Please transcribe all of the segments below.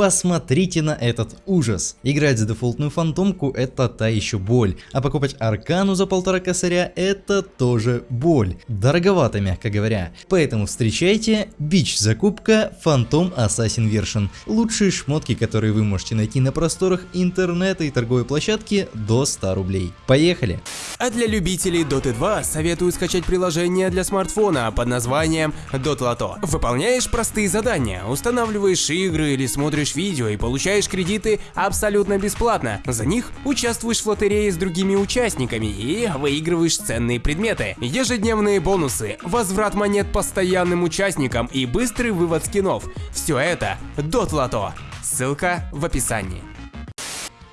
Посмотрите на этот ужас. Играть за дефолтную фантомку это та еще боль, а покупать аркану за полтора косаря это тоже боль. Дороговато, мягко говоря. Поэтому встречайте бич закупка Phantom Assassin Version. Лучшие шмотки, которые вы можете найти на просторах интернета и торговой площадки до 100 рублей. Поехали! А для любителей Dota 2 советую скачать приложение для смартфона под названием Dotlato. Выполняешь простые задания, устанавливаешь игры или смотришь смотришь видео и получаешь кредиты абсолютно бесплатно. За них участвуешь в лотерее с другими участниками и выигрываешь ценные предметы. Ежедневные бонусы, возврат монет постоянным участникам и быстрый вывод скинов. Все это Дотлото. Ссылка в описании.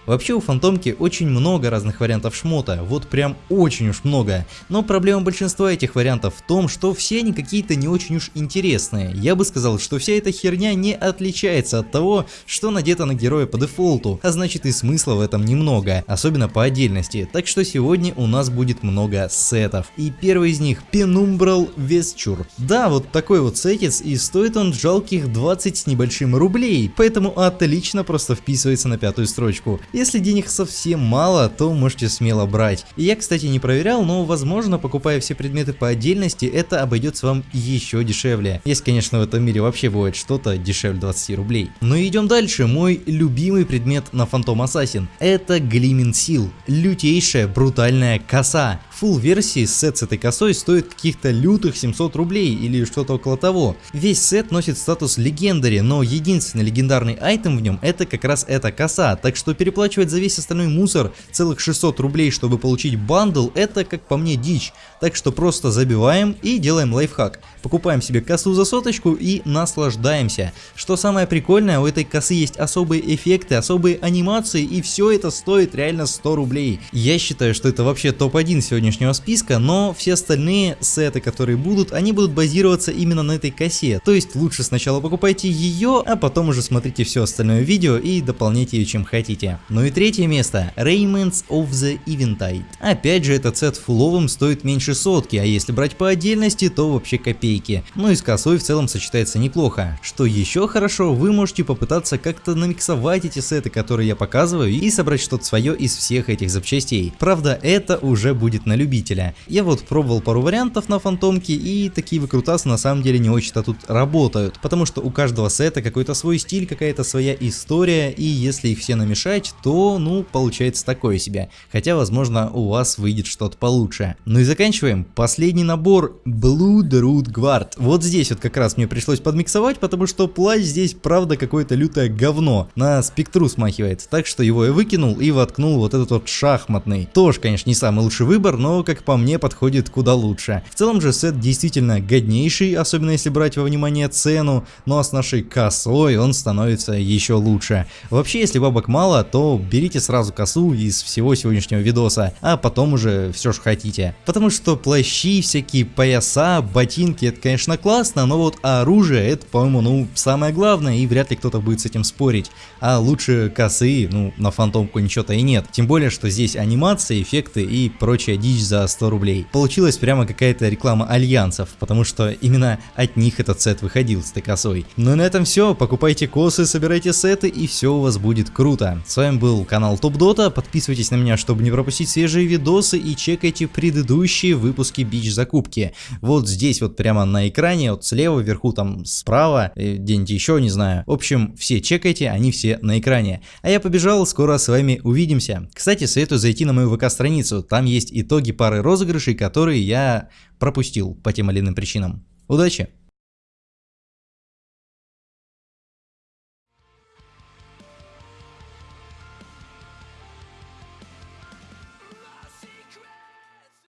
Вообще у фантомки очень много разных вариантов шмота, вот прям очень уж много. Но проблема большинства этих вариантов в том, что все они какие-то не очень уж интересные. Я бы сказал, что вся эта херня не отличается от того, что надето на героя по дефолту, а значит и смысла в этом немного, особенно по отдельности. Так что сегодня у нас будет много сетов. И первый из них Penumbral Vesture. Да, вот такой вот сетец и стоит он жалких 20 с небольшим рублей, поэтому отлично просто вписывается на пятую строчку. Если денег совсем мало, то можете смело брать. Я, кстати, не проверял, но возможно, покупая все предметы по отдельности, это обойдется вам еще дешевле. Если, конечно, в этом мире вообще бывает что-то дешевле 20 рублей. Но ну идем дальше. Мой любимый предмет на Phantom Assassin. Это Gleaming Seal. Лютейшая брутальная коса. Full версия сет с этой косой стоит каких-то лютых 700 рублей или что-то около того. Весь сет носит статус legendary, но единственный легендарный item в нем это как раз эта коса, так что переплачивать за весь остальной мусор целых 600 рублей, чтобы получить bundle, это, как по мне, дичь. Так что просто забиваем и делаем лайфхак. Покупаем себе косу за соточку и наслаждаемся. Что самое прикольное, у этой косы есть особые эффекты, особые анимации и все это стоит реально 100 рублей. Я считаю, что это вообще топ-1 сегодняшнего списка, но все остальные сеты, которые будут, они будут базироваться именно на этой косе. То есть лучше сначала покупайте ее, а потом уже смотрите все остальное видео и дополняйте ее чем хотите. Ну и третье место. Raymonds of the Eventide. Опять же этот сет фуловым стоит меньше сотки, а если брать по отдельности, то вообще копейки. Ну и с косой в целом сочетается неплохо. Что еще хорошо, вы можете попытаться как-то намиксовать эти сеты, которые я показываю, и собрать что-то свое из всех этих запчастей. Правда, это уже будет на любителя. Я вот пробовал пару вариантов на фантомке, и такие выкрутасы на самом деле не очень-то тут работают, потому что у каждого сета какой-то свой стиль, какая-то своя история, и если их все намешать, то, ну, получается такое себе. Хотя, возможно, у вас выйдет что-то получше. Ну и заканчиваем. Последний набор Blood Root Guard. Вот здесь вот как раз мне пришлось подмиксовать, потому что плащ здесь, правда, какое-то лютое говно. На спектру смахивает. Так что его я выкинул и воткнул вот этот вот шахматный. Тоже, конечно, не самый лучший выбор, но, как по мне, подходит куда лучше. В целом же сет действительно годнейший, особенно если брать во внимание цену, ну а с нашей косой он становится еще лучше. Вообще, если бабок мало, то берите сразу косу из всего сегодняшнего видоса, а потом уже все что хотите. Потому что плащи, всякие пояса, ботинки, это конечно классно, но вот оружие это, по-моему, ну, самое главное, и вряд ли кто-то будет с этим спорить. А лучше косы, ну, на фантомку ничего-то и нет. Тем более, что здесь анимации, эффекты и прочая дичь за 100 рублей. Получилась прямо какая-то реклама альянсов, потому что именно от них этот сет выходил с косой. Ну и на этом все, покупайте косы, собирайте сеты и все у вас будет круто. С вами был канал Топ Дота, подписывайтесь на меня, чтобы не пропустить свежие видосы и чекайте предыдущие выпуски бич закупки. Вот здесь вот прямо на экране, вот слева, вверху там справа, э, где-нибудь еще, не знаю. В общем, все чекайте, они все на экране. А я побежал, скоро с вами увидимся. Кстати, советую зайти на мою ВК-страницу, там есть итоги пары розыгрышей, которые я пропустил по тем или иным причинам. Удачи!